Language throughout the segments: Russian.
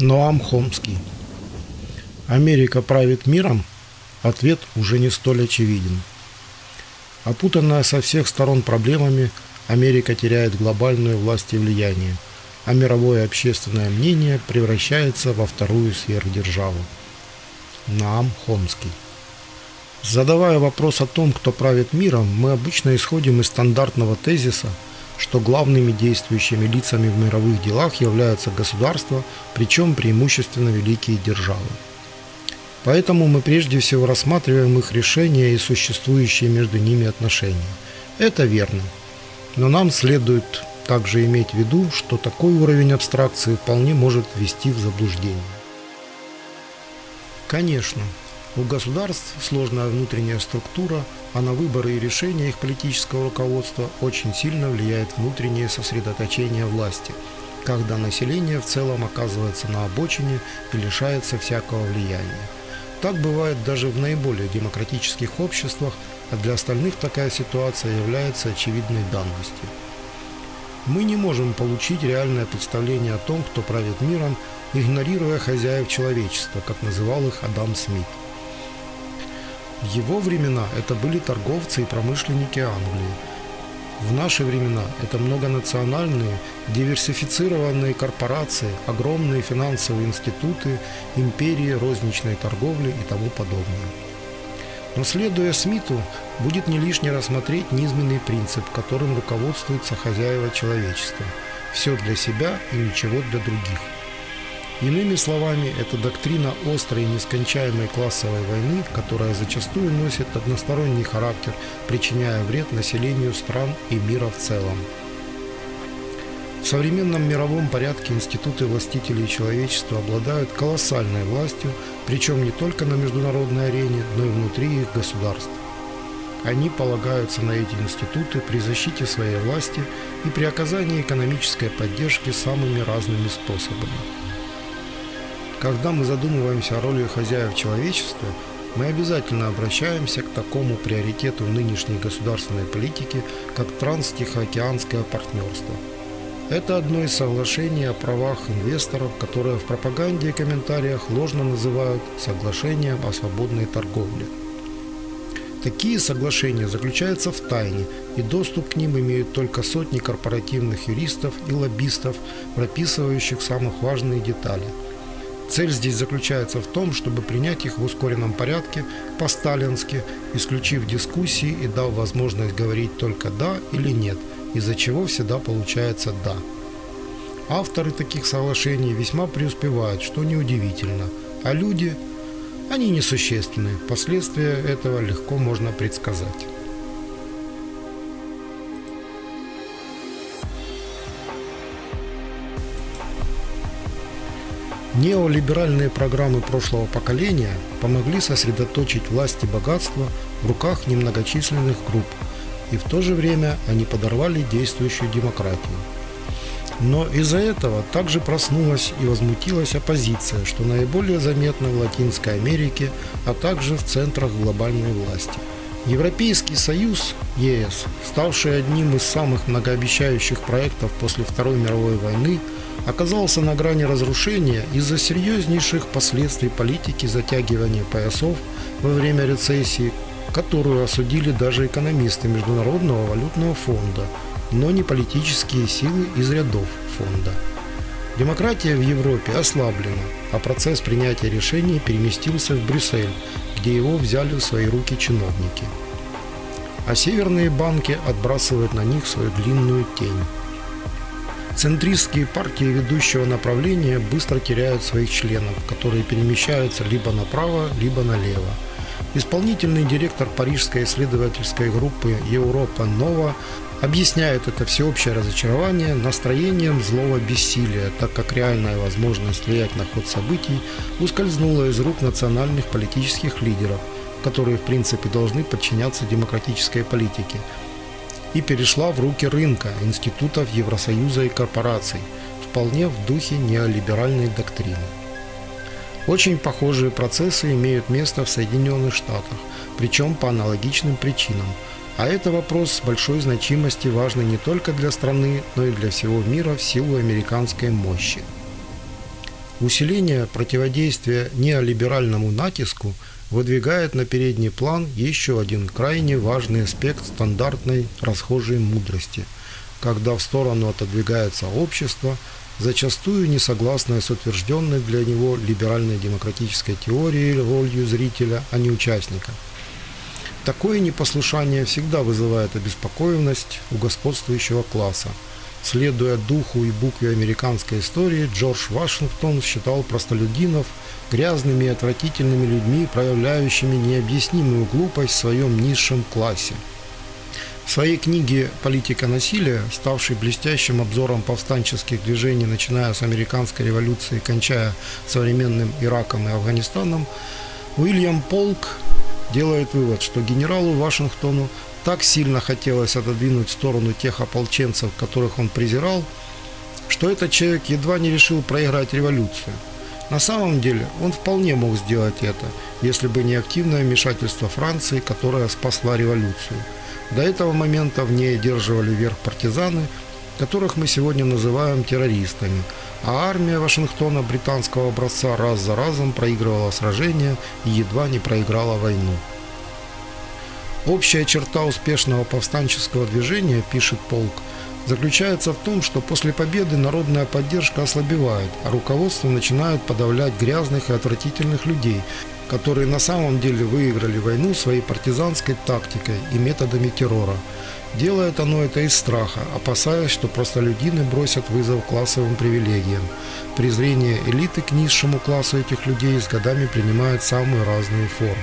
Ноам Хомский. Америка правит миром? Ответ уже не столь очевиден. Опутанная со всех сторон проблемами, Америка теряет глобальную власть и влияние, а мировое общественное мнение превращается во вторую сверхдержаву. Наам Хомский. Задавая вопрос о том, кто правит миром, мы обычно исходим из стандартного тезиса – что главными действующими лицами в мировых делах являются государства, причем преимущественно великие державы. Поэтому мы прежде всего рассматриваем их решения и существующие между ними отношения. Это верно. Но нам следует также иметь в виду, что такой уровень абстракции вполне может ввести в заблуждение. Конечно, у государств сложная внутренняя структура, а на выборы и решения их политического руководства очень сильно влияет внутреннее сосредоточение власти, когда население в целом оказывается на обочине и лишается всякого влияния. Так бывает даже в наиболее демократических обществах, а для остальных такая ситуация является очевидной данностью. Мы не можем получить реальное представление о том, кто правит миром, игнорируя хозяев человечества, как называл их Адам Смит. В его времена это были торговцы и промышленники Англии. В наши времена это многонациональные, диверсифицированные корпорации, огромные финансовые институты, империи розничной торговли и тому подобное. Но следуя Смиту, будет не лишне рассмотреть низменный принцип, которым руководствуются хозяева человечества. Все для себя и ничего для других. Иными словами, это доктрина острой и нескончаемой классовой войны, которая зачастую носит односторонний характер, причиняя вред населению стран и мира в целом. В современном мировом порядке институты властителей человечества обладают колоссальной властью, причем не только на международной арене, но и внутри их государств. Они полагаются на эти институты при защите своей власти и при оказании экономической поддержки самыми разными способами. Когда мы задумываемся о роли хозяев человечества, мы обязательно обращаемся к такому приоритету нынешней государственной политики, как транстихоокеанское партнерство. Это одно из соглашений о правах инвесторов, которое в пропаганде и комментариях ложно называют соглашением о свободной торговле. Такие соглашения заключаются в тайне, и доступ к ним имеют только сотни корпоративных юристов и лоббистов, прописывающих самых важные детали – Цель здесь заключается в том, чтобы принять их в ускоренном порядке, по-сталински, исключив дискуссии и дав возможность говорить только «да» или «нет», из-за чего всегда получается «да». Авторы таких соглашений весьма преуспевают, что неудивительно, а люди, они несущественны, последствия этого легко можно предсказать. Неолиберальные программы прошлого поколения помогли сосредоточить власть и богатство в руках немногочисленных групп, и в то же время они подорвали действующую демократию. Но из-за этого также проснулась и возмутилась оппозиция, что наиболее заметно в Латинской Америке, а также в центрах глобальной власти. Европейский Союз, ЕС, ставший одним из самых многообещающих проектов после Второй мировой войны, оказался на грани разрушения из-за серьезнейших последствий политики затягивания поясов во время рецессии, которую осудили даже экономисты Международного валютного фонда, но не политические силы из рядов фонда. Демократия в Европе ослаблена, а процесс принятия решений переместился в Брюссель, где его взяли в свои руки чиновники. А северные банки отбрасывают на них свою длинную тень. Центристские партии ведущего направления быстро теряют своих членов, которые перемещаются либо направо, либо налево. Исполнительный директор парижской исследовательской группы Европа Нова объясняет это всеобщее разочарование настроением злого бессилия, так как реальная возможность влиять на ход событий ускользнула из рук национальных политических лидеров, которые в принципе должны подчиняться демократической политике, и перешла в руки рынка, институтов Евросоюза и корпораций, вполне в духе неолиберальной доктрины. Очень похожие процессы имеют место в Соединенных Штатах, причем по аналогичным причинам. А это вопрос с большой значимости важный не только для страны, но и для всего мира в силу американской мощи. Усиление противодействия неолиберальному натиску выдвигает на передний план еще один крайне важный аспект стандартной расхожей мудрости, когда в сторону отодвигается общество, зачастую не согласное с утвержденной для него либеральной демократической теорией ролью зрителя, а не участника. Такое непослушание всегда вызывает обеспокоенность у господствующего класса. Следуя духу и букве американской истории, Джордж Вашингтон считал простолюдинов грязными и отвратительными людьми, проявляющими необъяснимую глупость в своем низшем классе – в своей книге «Политика насилия», ставшей блестящим обзором повстанческих движений, начиная с американской революции, кончая современным Ираком и Афганистаном, Уильям Полк делает вывод, что генералу Вашингтону так сильно хотелось отодвинуть в сторону тех ополченцев, которых он презирал, что этот человек едва не решил проиграть революцию. На самом деле он вполне мог сделать это, если бы не активное вмешательство Франции, которая спасла революцию – до этого момента в ней одерживали верх партизаны, которых мы сегодня называем террористами, а армия Вашингтона британского образца раз за разом проигрывала сражения и едва не проиграла войну. Общая черта успешного повстанческого движения, пишет полк, заключается в том, что после победы народная поддержка ослабевает, а руководство начинает подавлять грязных и отвратительных людей, которые на самом деле выиграли войну своей партизанской тактикой и методами террора. Делает оно это из страха, опасаясь, что простолюдины бросят вызов классовым привилегиям. Презрение элиты к низшему классу этих людей с годами принимает самые разные формы.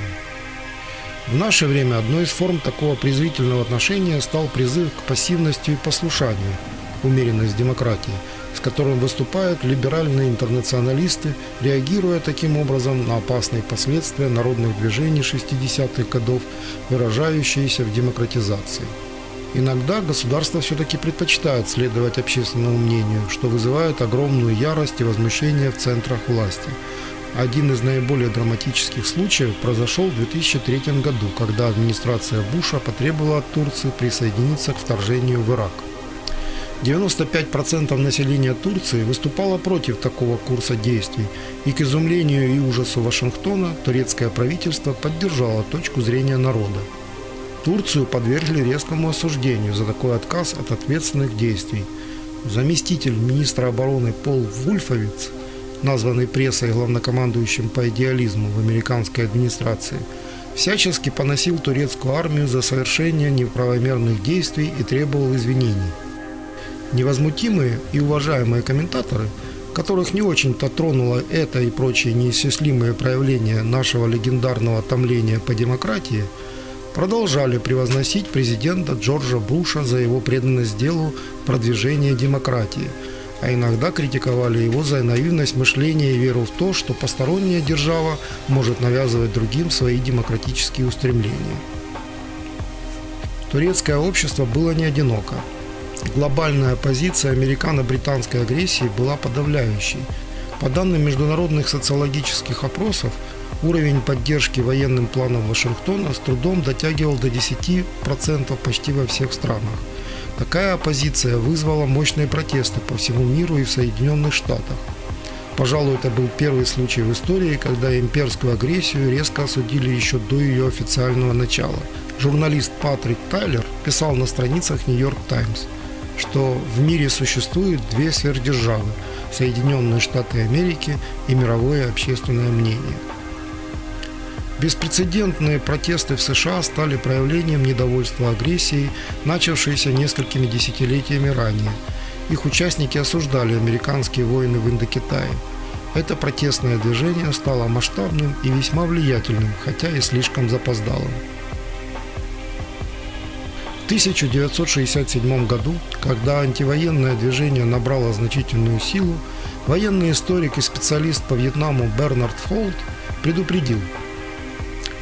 В наше время одной из форм такого презрительного отношения стал призыв к пассивности и послушанию, умеренность демократии – с которым выступают либеральные интернационалисты, реагируя таким образом на опасные последствия народных движений 60-х годов, выражающиеся в демократизации. Иногда государство все-таки предпочитает следовать общественному мнению, что вызывает огромную ярость и возмущение в центрах власти. Один из наиболее драматических случаев произошел в 2003 году, когда администрация Буша потребовала от Турции присоединиться к вторжению в Ирак. 95% населения Турции выступало против такого курса действий, и к изумлению и ужасу Вашингтона турецкое правительство поддержало точку зрения народа. Турцию подвергли резкому осуждению за такой отказ от ответственных действий. Заместитель министра обороны Пол Вульфовиц, названный прессой главнокомандующим по идеализму в американской администрации, всячески поносил турецкую армию за совершение неправомерных действий и требовал извинений. Невозмутимые и уважаемые комментаторы, которых не очень-то тронуло это и прочие неисчислимые проявления нашего легендарного томления по демократии, продолжали превозносить президента Джорджа Буша за его преданность делу продвижения демократии, а иногда критиковали его за наивность мышления и веру в то, что посторонняя держава может навязывать другим свои демократические устремления. Турецкое общество было не одиноко глобальная позиция американо-британской агрессии была подавляющей. По данным международных социологических опросов, уровень поддержки военным планам Вашингтона с трудом дотягивал до 10% почти во всех странах. Такая оппозиция вызвала мощные протесты по всему миру и в Соединенных Штатах. Пожалуй, это был первый случай в истории, когда имперскую агрессию резко осудили еще до ее официального начала. Журналист Патрик Тайлер писал на страницах Нью-Йорк Таймс – что в мире существует две сверхдержавы – Соединенные Штаты Америки и мировое общественное мнение. Беспрецедентные протесты в США стали проявлением недовольства агрессией, начавшейся несколькими десятилетиями ранее. Их участники осуждали американские войны в Индокитае. Это протестное движение стало масштабным и весьма влиятельным, хотя и слишком запоздалым. 1967 году, когда антивоенное движение набрало значительную силу, военный историк и специалист по Вьетнаму Бернард Фолд предупредил,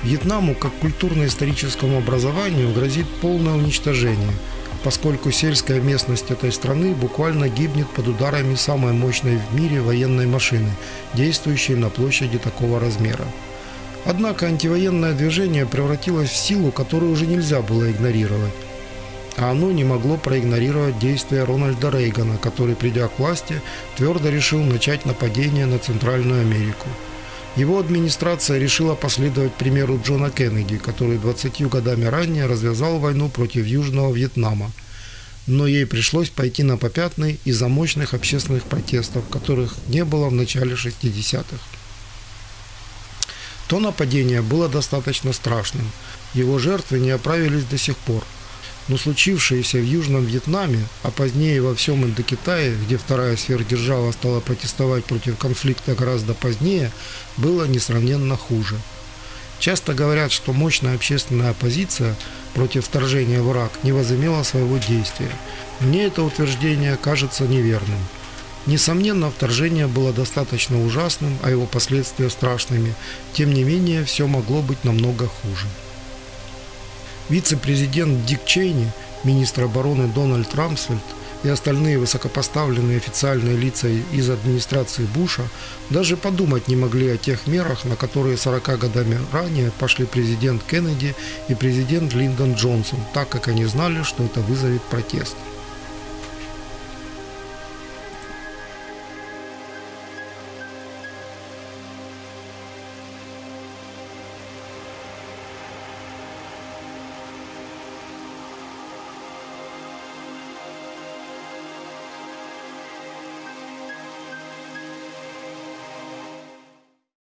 Вьетнаму как культурно-историческому образованию грозит полное уничтожение, поскольку сельская местность этой страны буквально гибнет под ударами самой мощной в мире военной машины, действующей на площади такого размера. Однако антивоенное движение превратилось в силу, которую уже нельзя было игнорировать. а оно не могло проигнорировать действия Рональда Рейгана, который, придя к власти, твердо решил начать нападение на Центральную Америку. Его администрация решила последовать примеру Джона Кеннеди, который 20 годами ранее развязал войну против Южного Вьетнама. Но ей пришлось пойти на попятный из-за мощных общественных протестов, которых не было в начале 60-х. То нападение было достаточно страшным. Его жертвы не оправились до сих пор – но случившееся в Южном Вьетнаме, а позднее во всем Индокитае, где вторая сверхдержава стала протестовать против конфликта гораздо позднее, было несравненно хуже. Часто говорят, что мощная общественная оппозиция против вторжения в Ирак не возымела своего действия. Мне это утверждение кажется неверным. Несомненно, вторжение было достаточно ужасным, а его последствия страшными. Тем не менее, все могло быть намного хуже. Вице-президент Дик Чейни, министр обороны Дональд Рамсфельд и остальные высокопоставленные официальные лица из администрации Буша даже подумать не могли о тех мерах, на которые 40 годами ранее пошли президент Кеннеди и президент Линдон Джонсон, так как они знали, что это вызовет протест.